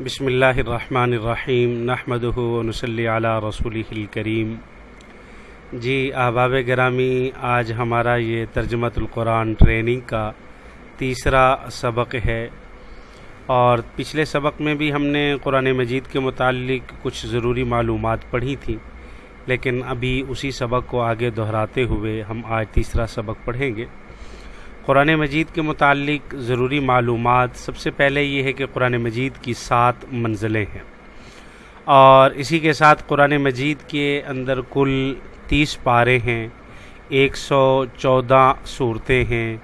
بسم اللہ الرحمن الرحیم نحمد نصلی علی رسول الکریم۔ جی احباب گرامی، آج ہمارا یہ ترجمت القرآن ٹریننگ کا تیسرا سبق ہے۔ اور پچھلے سبق میں بھی ہم نے قرآن مجید کے متعلق کچھ ضروری معلومات پڑھی تھیں لیکن ابھی اسی سبق کو آگے دہراتے ہوئے ہم آج تیسرا سبق پڑھیں گے۔ قرآن مجید کے متعلق ضروری معلومات سب سے پہلے یہ ہے کہ قرآن مجید کی سات منزلیں ہیں۔ اور اسی کے ساتھ قرآن مجید کے اندر کل تیس پارے ہیں، ایک سو چودہ صورتیں ہیں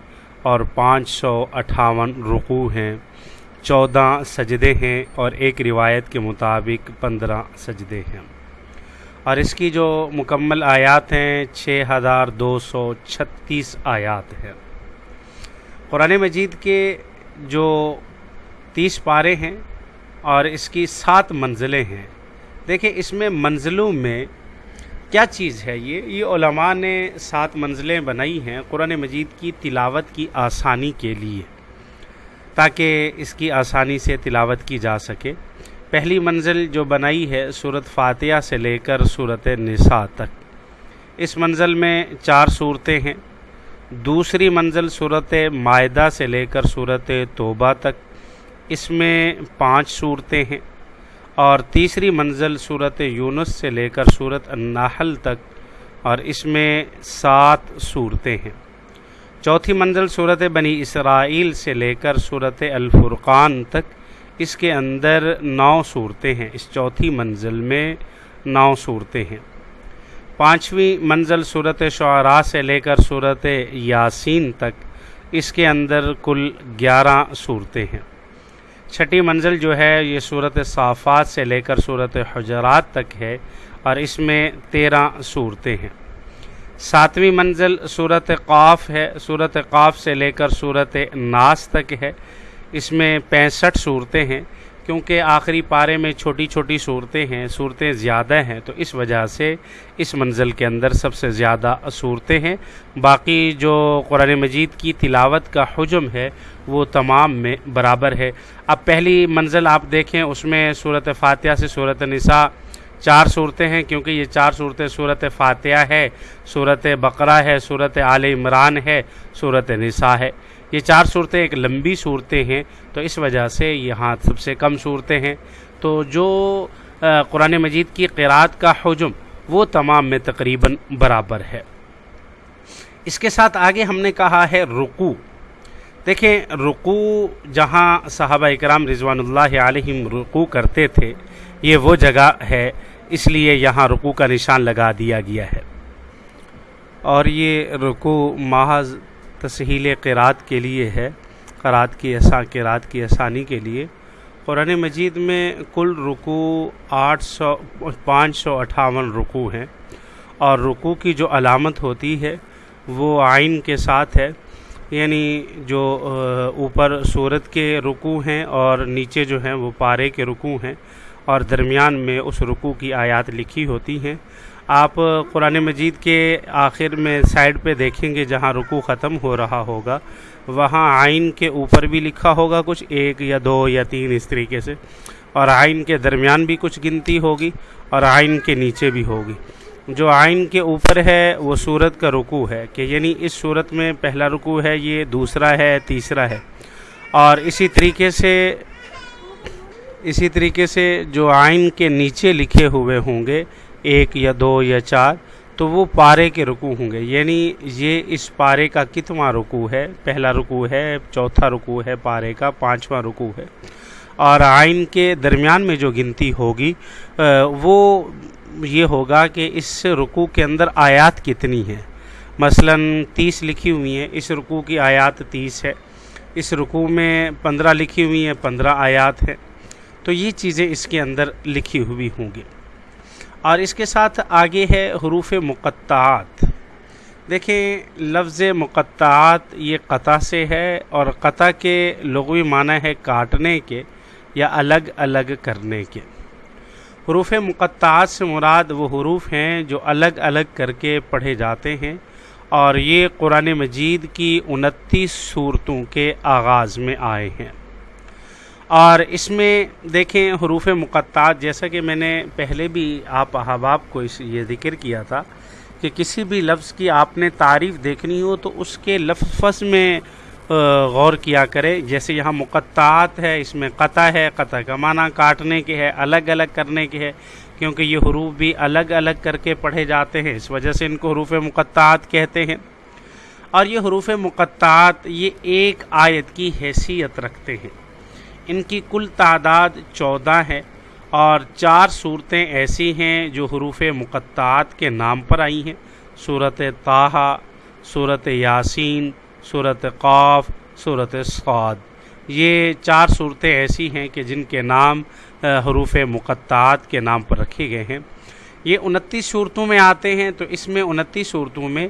اور پانچ سو اٹھاون رقوع ہیں۔ چودہ سجدے ہیں اور ایک روایت کے مطابق پندرہ سجدے ہیں۔ اور اس کی جو مکمل آیات ہیں، چھ ہزار دو سو چھتیس آیات ہیں۔ قرآن مجید کے جو تیس پارے ہیں اور اس کی سات منزلیں ہیں۔ دیکھیں، اس میں منزلوں میں کیا چیز ہے یہ؟ یہ علماء نے سات منزلیں بنائی ہیں قرآن مجید کی تلاوت کی آسانی کے لیے، تاکہ اس کی آسانی سے تلاوت کی جا سکے۔ پہلی منزل جو بنائی ہے صورت فاتحہ سے لے کر صورت نساء تک، اس منزل میں چار صورتیں ہیں۔ دوسری منزل صورت معدہ سے لے کر صورت توبہ تک، اس میں پانچ صورتیں ہیں۔ اور تیسری منزل صورت یونس سے لے کر صورت النحل تک، اور اس میں سات صورتیں ہیں۔ چوتھی منزل صورت بنی اسرائیل سے لے کر صورت الفرقان تک، اس کے اندر نو صورتیں ہیں۔ اس چوتھی منزل میں نو صورتیں ہیں۔ پانچویں منزل صورت شعراء سے لے کر صورت یاسین تک اس کے اندر کل گیارہ صورتیں ہیں۔ چھٹی منزل جو ہے، یہ صورت صافات سے لے کر صورت حجرات تک ہے اور اس میں تیرہ صورتیں ہیں۔ ساتویں منزل صورت قاف ہے صورت قاف سے لے کر صورت ناس تک ہے۔ اس میں پینسٹھ صورتیں ہیں۔ کیونکہ آخری پارے میں چھوٹی چھوٹی صورتیں ہیں، صورتیں زیادہ ہیں، تو اس وجہ سے اس منزل کے اندر سب سے زیادہ صورتیں ہیں۔ باقی جو قرآن مجید کی تلاوت کا حجم ہے، وہ تمام میں برابر ہے۔ اب پہلی منزل آپ دیکھیں، اس میں صورت فاتحہ سے صورت نساء چار صورتیں ہیں، کیونکہ یہ چار صورتیں صورت فاتحہ ہے، صورت بقرہ ہے، صورت عال عمران ہے، صورت نساء ہے۔ یہ چار صورتیں ایک لمبی صورتیں ہیں، تو اس وجہ سے یہاں سب سے کم صورتیں ہیں۔ تو جو قرآن مجید کی قرآت کا حجم، وہ تمام میں تقریباً برابر ہے۔ اس کے ساتھ آگے ہم نے کہا ہے رکو دیکھیں رکو جہاں صحابہ اکرام رضوان اللہ علیہم رکو کرتے تھے، یہ وہ جگہ ہے، اس لیے یہاں رکو کا نشان لگا دیا گیا ہے۔ اور یہ رکو محض تسہیل قرات کے لیے ہے قرات کی ایسا قرات کی آسانی کے لیے۔ قرآن مجید میں کل رکو آٹھ سو، پانچ سو اٹھاون رکو ہیں۔ اور رکو کی جو علامت ہوتی ہے، وہ آئین کے ساتھ ہے۔ یعنی جو، اوپر صورت کے رکو ہیں اور نیچے جو ہیں، وہ پارے کے رکو ہیں۔ اور درمیان میں اس رکو کی آیات لکھی ہوتی ہیں۔ آپ قرآن مجید کے آخر میں سائڈ پہ دیکھیں گے جہاں رکو ختم ہو رہا ہوگا، وہاں آئین کے اوپر بھی لکھا ہوگا کچھ، ایک یا دو یا تین اس طریقے سے، اور آئین کے درمیان بھی کچھ گنتی ہوگی اور آئین کے نیچے بھی ہوگی۔ جو آئین کے اوپر ہے، وہ صورت کا رکو ہے، کہ یعنی اس صورت میں پہلا رکو ہے، یہ دوسرا ہے، تیسرا ہے۔ اور اسی طریقے سے، اسی طریقے سے جو آئین کے نیچے لکھے ہوئے ہوں گے ایک یا دو یا چار، تو وہ پارے کے رکو ہوں گے۔ یعنی یہ اس پارے کا کتواں رکو ہے؟ پہلا رکو ہے، چوتھا رکو ہے پارے کا، پانچواں رکو ہے۔ اور آئین کے درمیان میں جو گنتی ہوگی وہ یہ ہوگا کہ اس رکو کے اندر آیات کتنی ہیں؟ مثلا تیس لکھی ہوئی ہیں، اس رکو کی آیات تیس ہے۔ اس رکو میں پندرہ لکھی ہوئی ہیں، پندرہ آیات ہیں۔ تو یہ چیزیں اس کے اندر لکھی ہوئی ہوں گی۔ اور اس کے ساتھ آگے ہے حروف مقطعات۔ دیکھیں، لفظ مقطعات یہ قطع سے ہے اور قطع کے لغوی معنی ہے کاٹنے کے یا الگ الگ کرنے کے۔ حروف مقطعات سے مراد وہ حروف ہیں جو الگ الگ کر کے پڑھے جاتے ہیں اور یہ قرآن مجید کی انتیس صورتوں کے آغاز میں آئے ہیں۔ اور اس میں دیکھیں حروف مقطعات، جیسا کہ میں نے پہلے بھی آپ احباب کو اس یہ ذکر کیا تھا کہ کسی بھی لفظ کی آپ نے تعریف دیکھنی ہو تو اس کے لفظ میں غور کیا کرے جیسے یہاں مقطعات ہے، اس میں قطع ہے، قطع کا معنی کاٹنے کے ہے، الگ الگ کرنے کے ہے، کیونکہ یہ حروف بھی الگ الگ کر کے پڑھے جاتے ہیں۔ اس وجہ سے ان کو حروف مقطعات کہتے ہیں۔ اور یہ حروف مقطعات، یہ ایک آیت کی حیثیت رکھتے ہیں۔ ان کی کل تعداد چودہ ہے اور چار صورتیں ایسی ہیں جو حروف مقطعات کے نام پر آئی ہیں۔ صورت طاہا صورت یاسین صورت قاف صورت سعد یہ چار صورتیں ایسی ہیں کہ جن کے نام حروف مقطعات کے نام پر رکھے گئے ہیں۔ یہ انتیس صورتوں میں آتے ہیں تو اس میں انتیس صورتوں میں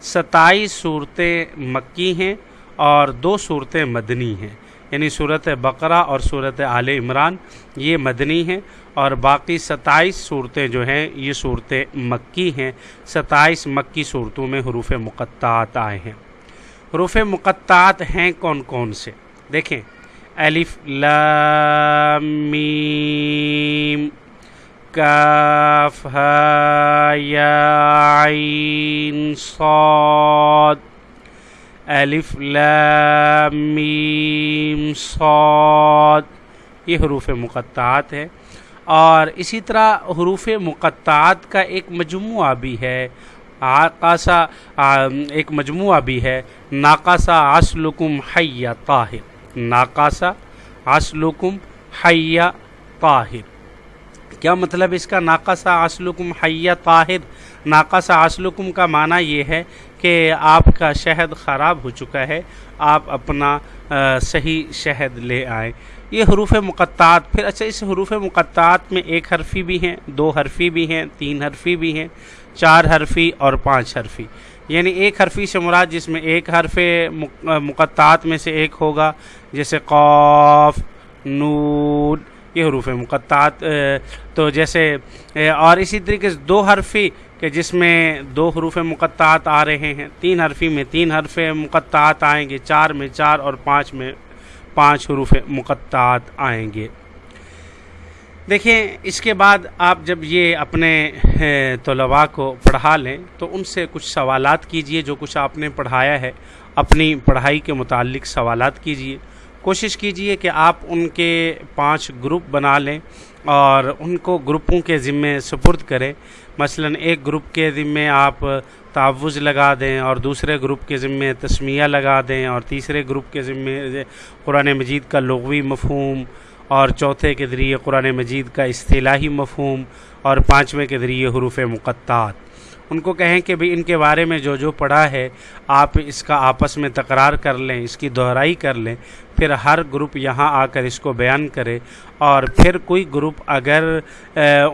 ستائیس صورتیں مکی ہیں اور دو صورتیں مدنی ہیں۔ یعنی صورت بقرہ اور صورت عال عمران، یہ مدنی ہیں اور باقی ستائیس صورتیں جو ہیں، یہ صورتیں مکی ہیں۔ ستائیس مکی صورتوں میں حروف مقطعات آئے ہیں۔ حروف مقطعات ہیں کون کون سے؟ دیکھیں۔ الف، لام، میم، کاف یا، عین، صاد۔ الف لام میم صاد۔ یہ حروف مقطعات ہے اور اسی طرح حروف مقطعات کا ایک مجموعہ بھی ہے۔ آقاسا ایک مجموعہ بھی ہے۔ ناقاسا اسلکم حیا طاہر۔ ناقاسا اسلکم حیا طاہر۔ کیا مطلب اس کا ناقاسا اسلکم حیا طاہر؟ ناقاسا اسلکم کا معنی یہ ہے کہ آپ کا شہد خراب ہو چکا ہے، آپ اپنا صحیح شہد لے آئیں۔ یہ حروف مقطعات، پھر اچھا اس حروف مقطعات میں ایک حرفی بھی ہیں، دو حرفی بھی ہیں، تین حرفی بھی ہیں، چار حرفی اور پانچ حرفی۔ یعنی ایک حرفی سے مراد جس میں ایک حرف مقطعات میں سے ایک ہوگا، جیسے قوف نور یہ حروف مقطعات تو جیسے اور اسی طریقے سے دو حرفی کہ جس میں دو حروف مقطعات آ رہے ہیں، تین حرفی میں تین حرف مقطعات آئیں گے، چار میں چار اور پانچ میں پانچ حروف مقطعات آئیں گے۔ دیکھیں، اس کے بعد آپ جب یہ اپنے طلباء کو پڑھا لیں، تو ان سے کچھ سوالات کیجیے جو کچھ آپ نے پڑھایا ہے۔ اپنی پڑھائی کے متعلق سوالات کیجیے۔ کوشش کیجیے کہ آپ ان کے پانچ گروپ بنا لیں اور ان کو گروپوں کے ذمے سپرد کریں۔ مثلا ایک گروپ کے ذمے آپ تعوض لگا دیں اور دوسرے گروپ کے ذمے تسمیہ لگا دیں اور تیسرے گروپ کے ذمے قرآن مجید کا لغوی مفہوم اور چوتھے کے ذریعے قرآن مجید کا اصطلاحی مفہوم اور پانچویں کے ذریعے حروف مقطعات۔ ان کو کہیں کہ بھی ان کے بارے میں جو جو پڑھا ہے، آپ اس کا آپس میں تکرار کر لیں، اس کی دہرائی کر لیں، پھر ہر گروپ یہاں آ کر اس کو بیان کرے۔ اور پھر کوئی گروپ اگر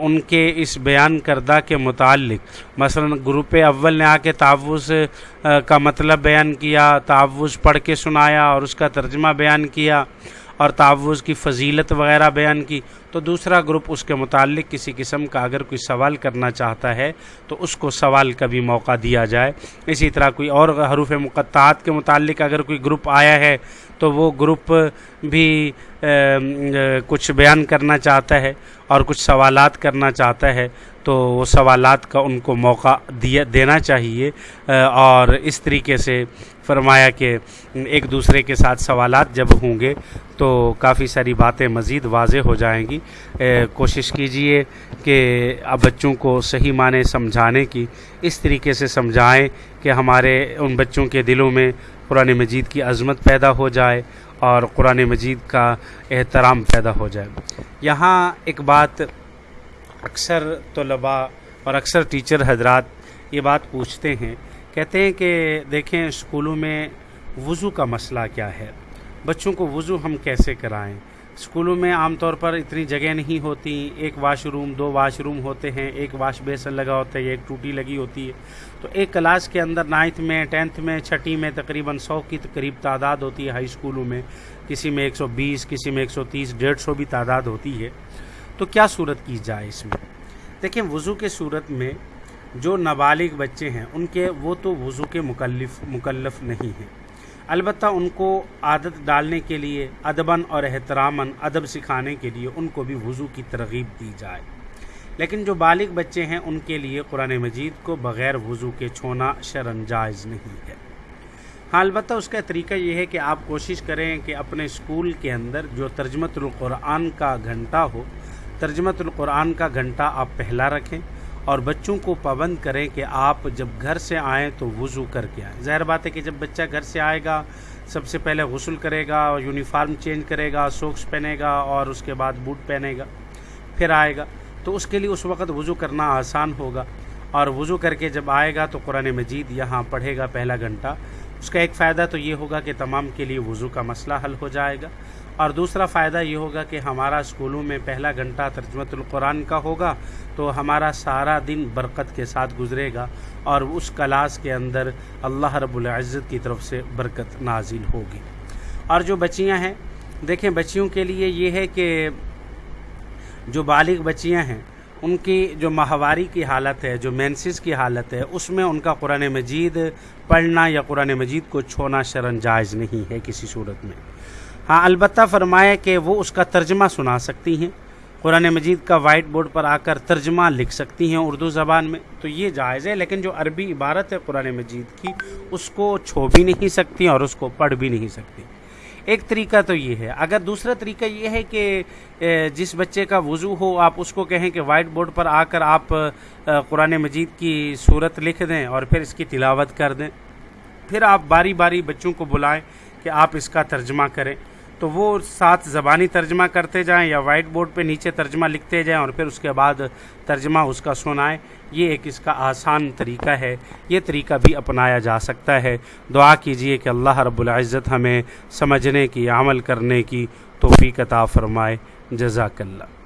ان کے اس بیان کردہ کے متعلق، مثلا گروپ اول نے آ کے تعوض کا مطلب بیان کیا تعوض پڑھ کے سنایا اور اس کا ترجمہ بیان کیا۔ اور تعوض کی فضیلت وغیرہ بیان کی، تو دوسرا گروپ اس کے متعلق کسی قسم کا اگر کوئی سوال کرنا چاہتا ہے، تو اس کو سوال کا بھی موقع دیا جائے۔ اسی طرح کوئی اور حروف مقطعات کے متعلق اگر کوئی گروپ آیا ہے، تو وہ گروپ بھی کچھ بیان کرنا چاہتا ہے اور کچھ سوالات کرنا چاہتا ہے، تو وہ سوالات کا ان کو موقع دیا، دینا چاہیے۔ اور اس طریقے سے فرمایا کہ ایک دوسرے کے ساتھ سوالات جب ہوں گے تو کافی ساری باتیں مزید واضح ہو جائیں گی۔ کوشش کیجیے کہ اب بچوں کو صحیح معنی سمجھانے کی، اس طریقے سے سمجھائیں کہ ہمارے ان بچوں کے دلوں میں قرآن مجید کی عظمت پیدا ہو جائے اور قرآن مجید کا احترام پیدا ہو جائے۔ یہاں ایک بات اکثر طلباء اور اکثر ٹیچر حضرات یہ بات پوچھتے ہیں کہتے ہیں کہ دیکھیں اسکولوں میں وضو کا مسئلہ کیا ہے؟ بچوں کو وضو ہم کیسے کرائیں؟ اسکولوں میں عام طور پر اتنی جگہ نہیں ہوتی، ایک واش روم، دو واش روم ہوتے ہیں، ایک واش بیسن لگا ہوتا ہے، ایک ٹوٹی لگی ہوتی ہے۔ تو ایک کلاس کے اندر نائنتھ میں، ٹینتھ میں، چھٹی میں تقریباً سو کی قریب تعداد ہوتی ہے ہائی اسکولوں میں۔ کسی میں ایک سو بیس، کسی میں ایک سو تیس، ڈیڑھ سو بھی تعداد ہوتی ہے۔ تو کیا صورت کی جائے اس میں؟ دیکھیں وضو کے صورت میں جو نابالغ بچے ہیں، ان کے وہ تو وضو کے مکلف مکلف نہیں ہیں۔ البتہ ان کو عادت ڈالنے کے لیے، ادباً اور احتراماً ادب سکھانے کے لیے ان کو بھی وضو کی ترغیب دی جائے۔ لیکن جو بالغ بچے ہیں، ان کے لیے قرآن مجید کو بغیر وضو کے چھونا شرن جائز نہیں ہے۔ ہاں البتہ اس کا طریقہ یہ ہے کہ آپ کوشش کریں کہ اپنے اسکول کے اندر جو ترجمت القرآن کا گھنٹہ ہو، ترجمت القرآن کا گھنٹہ آپ پہلا رکھیں۔ اور بچوں کو پابند کریں کہ آپ جب گھر سے آئیں تو وضو کر کے آئیں۔ ظاہر بات ہے کہ جب بچہ گھر سے آئے گا، سب سے پہلے غسل کرے گا، یونیفارم چینج کرے گا، سوکس پہنے گا اور اس کے بعد بوٹ پہنے گا، پھر آئے گا۔ تو اس کے لیے اس وقت وضو کرنا آسان ہوگا۔ اور وضو کر کے جب آئے گا تو قرآن مجید یہاں پڑھے گا پہلا گھنٹہ۔ اس کا ایک فائدہ تو یہ ہوگا کہ تمام کے لیے وضو کا مسئلہ حل ہو جائے گا۔ اور دوسرا فائدہ یہ ہوگا کہ ہمارا اسکولوں میں پہلا گھنٹہ ترجمت القرآن کا ہوگا تو ہمارا سارا دن برکت کے ساتھ گزرے گا اور اس کلاس کے اندر اللہ رب العزت کی طرف سے برکت نازل ہوگی۔ اور جو بچیاں ہیں، دیکھیں بچیوں کے لیے یہ ہے کہ جو بالغ بچیاں ہیں ان کی جو ماہواری کی حالت ہے، جو مینسز کی حالت ہے، اس میں ان کا قرآن مجید پڑھنا یا قرآن مجید کو چھونا شرن جائز نہیں ہے کسی صورت میں۔ ہاں البتہ فرمائے کہ وہ اس کا ترجمہ سنا سکتی ہیں۔ قرآن مجید کا وائٹ بورڈ پر آ کر ترجمہ لکھ سکتی ہیں اردو زبان میں، تو یہ جائز ہے، لیکن جو عربی عبارت ہے قرآن مجید کی، اس کو چھو بھی نہیں سکتی اور اس کو پڑھ بھی نہیں سکتی۔ ایک طریقہ تو یہ ہے۔ اگر دوسرا طریقہ یہ ہے کہ جس بچے کا وضو ہو، آپ اس کو کہیں کہ وائٹ بورڈ پر آ کر آپ قرآن مجید کی صورت لکھ دیں اور پھر اس کی تلاوت کر دیں۔ پھر آپ باری باری بچوں کو بلائیں کہ آپ اس کا ترجمہ کریں۔ تو وہ ساتھ زبانی ترجمہ کرتے جائیں یا وائٹ بورڈ پہ نیچے ترجمہ لکھتے جائیں اور پھر اس کے بعد ترجمہ اس کا سنائیں، یہ ایک اس کا آسان طریقہ ہے۔ یہ طریقہ بھی اپنایا جا سکتا ہے۔ دعا کیجیے کہ اللہ رب العزت ہمیں سمجھنے کی، عمل کرنے کی توفیق عطا فرمائے۔ جزاک اللہ۔